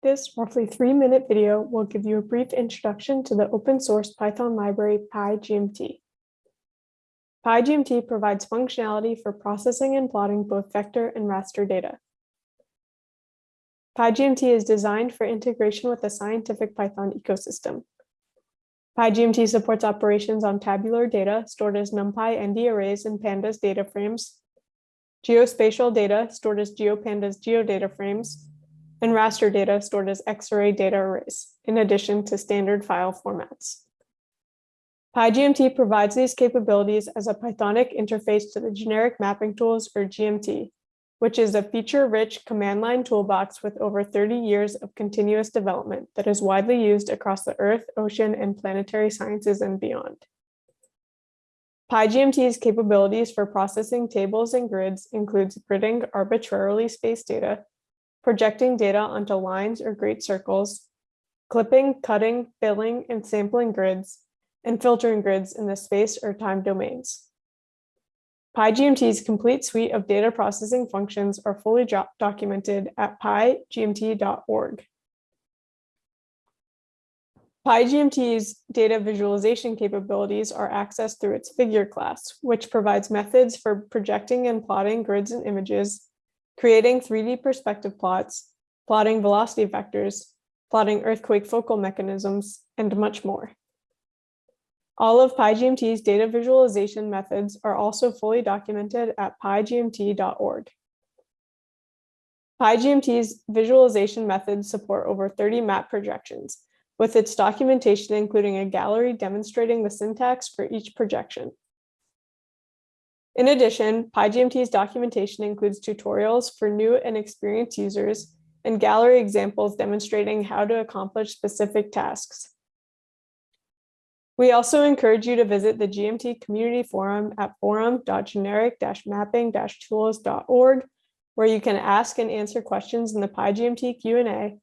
This roughly three-minute video will give you a brief introduction to the open source Python library PyGMT. PyGMT provides functionality for processing and plotting both vector and raster data. PyGMT is designed for integration with the scientific Python ecosystem. PyGMT supports operations on tabular data stored as NumPy ND arrays and pandas data frames, geospatial data stored as GeoPandas geodata frames, and raster data stored as xarray data arrays, in addition to standard file formats. PyGMT provides these capabilities as a Pythonic interface to the generic mapping tools or GMT, which is a feature-rich command line toolbox with over 30 years of continuous development that is widely used across the Earth, ocean, and planetary sciences and beyond. PyGMT's capabilities for processing tables and grids includes gridding arbitrarily spaced data, projecting data onto lines or great circles, clipping, cutting, filling, and sampling grids, and filtering grids in the space or time domains. PyGMT's complete suite of data processing functions are fully documented at pygmt.org. PyGMT's data visualization capabilities are accessed through its figure class, which provides methods for projecting and plotting grids and images, creating 3D perspective plots, plotting velocity vectors, plotting earthquake focal mechanisms, and much more. All of PyGMT's data visualization methods are also fully documented at pygmt.org. PyGMT's visualization methods support over 30 map projections, with its documentation including a gallery demonstrating the syntax for each projection. In addition, PyGMT's documentation includes tutorials for new and experienced users and gallery examples demonstrating how to accomplish specific tasks. We also encourage you to visit the GMT community forum at forum.generic-mapping-tools.org, where you can ask and answer questions in the PyGMT Q&A,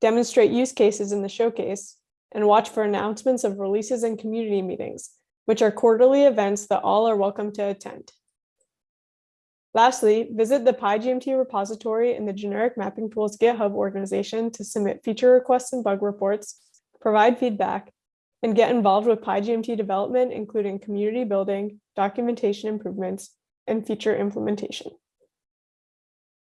demonstrate use cases in the showcase, and watch for announcements of releases and community meetings, which are quarterly events that all are welcome to attend. Lastly, visit the PyGMT repository in the Generic Mapping Tools GitHub organization to submit feature requests and bug reports, provide feedback, and get involved with PyGMT development, including community building, documentation improvements, and feature implementation.